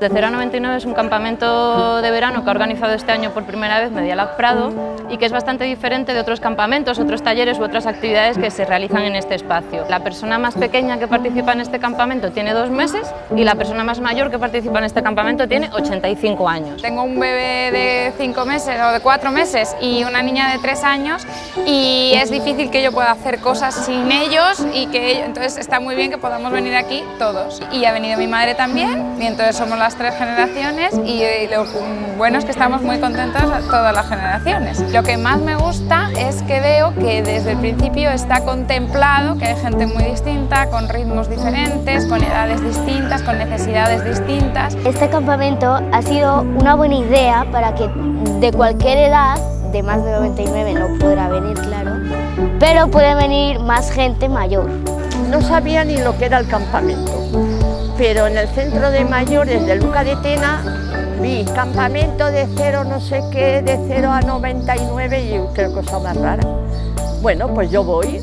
De 0 a 99 es un campamento de verano que ha organizado este año por primera vez Medialab Prado y que es bastante diferente de otros campamentos, otros talleres u otras actividades que se realizan en este espacio. La persona más pequeña que participa en este campamento tiene dos meses y la persona más mayor que participa en este campamento tiene 85 años. Tengo un bebé de 5 meses o de 4 meses y una niña de 3 años y es difícil que yo pueda hacer cosas sin ellos y que entonces está muy bien que podamos venir aquí todos. Y ha venido mi madre también y entonces somos las tres generaciones y, lo bueno es que estamos muy contentos todas las generaciones. Lo que más me gusta es que veo que desde el principio está contemplado que hay gente muy distinta, con ritmos diferentes, con edades distintas, con necesidades distintas. Este campamento ha sido una buena idea para que de cualquier edad, de más de 99 no podrá venir, claro, pero puede venir más gente mayor. No sabía ni lo que era el campamento pero en el centro de mayores de Luca de Tena vi campamento de cero no sé qué, de 0 a 99 y qué cosa más rara. Bueno, pues yo voy.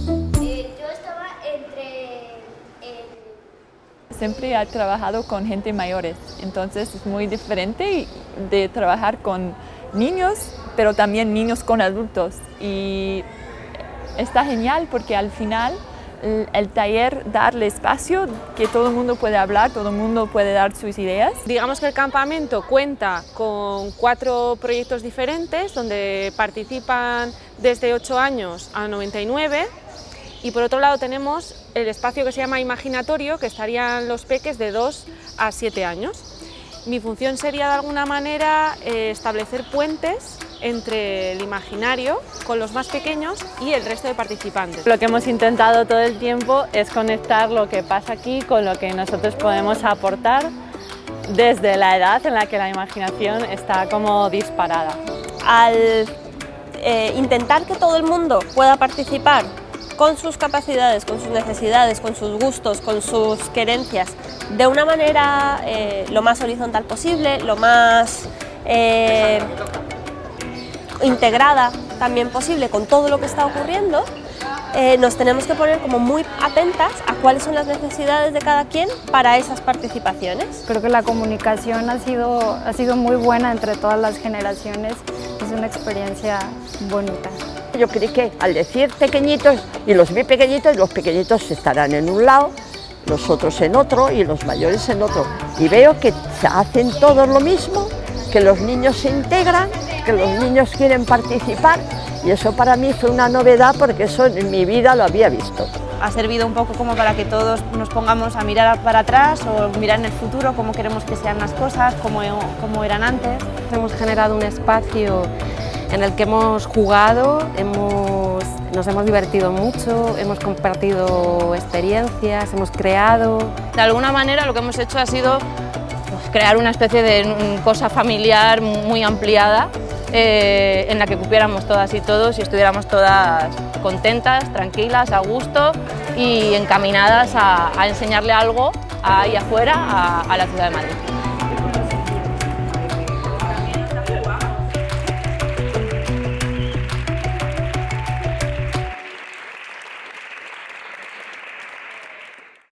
Siempre he trabajado con gente mayores, entonces es muy diferente de trabajar con niños, pero también niños con adultos. Y está genial porque al final el taller darle espacio, que todo el mundo puede hablar, todo el mundo puede dar sus ideas. Digamos que el campamento cuenta con cuatro proyectos diferentes donde participan desde 8 años a 99 y por otro lado tenemos el espacio que se llama imaginatorio que estarían los peques de 2 a 7 años. Mi función sería de alguna manera eh, establecer puentes entre el imaginario con los más pequeños y el resto de participantes. Lo que hemos intentado todo el tiempo es conectar lo que pasa aquí con lo que nosotros podemos aportar desde la edad en la que la imaginación está como disparada. Al eh, intentar que todo el mundo pueda participar con sus capacidades, con sus necesidades, con sus gustos, con sus querencias, de una manera eh, lo más horizontal posible, lo más eh, integrada también posible con todo lo que está ocurriendo, eh, nos tenemos que poner como muy atentas a cuáles son las necesidades de cada quien para esas participaciones. Creo que la comunicación ha sido, ha sido muy buena entre todas las generaciones, es una experiencia bonita. Yo creí que al decir pequeñitos y los vi pequeñitos, los pequeñitos estarán en un lado, los otros en otro y los mayores en otro. Y veo que hacen todos lo mismo, que los niños se integran, que los niños quieren participar y eso para mí fue una novedad porque eso en mi vida lo había visto. Ha servido un poco como para que todos nos pongamos a mirar para atrás o mirar en el futuro cómo queremos que sean las cosas, cómo, cómo eran antes. Hemos generado un espacio en el que hemos jugado, hemos, nos hemos divertido mucho, hemos compartido experiencias, hemos creado. De alguna manera lo que hemos hecho ha sido pues, crear una especie de cosa familiar muy ampliada eh, en la que cupiéramos todas y todos y estuviéramos todas contentas, tranquilas, a gusto y encaminadas a, enseñarle algo ahí afuera a la ciudad de Madrid.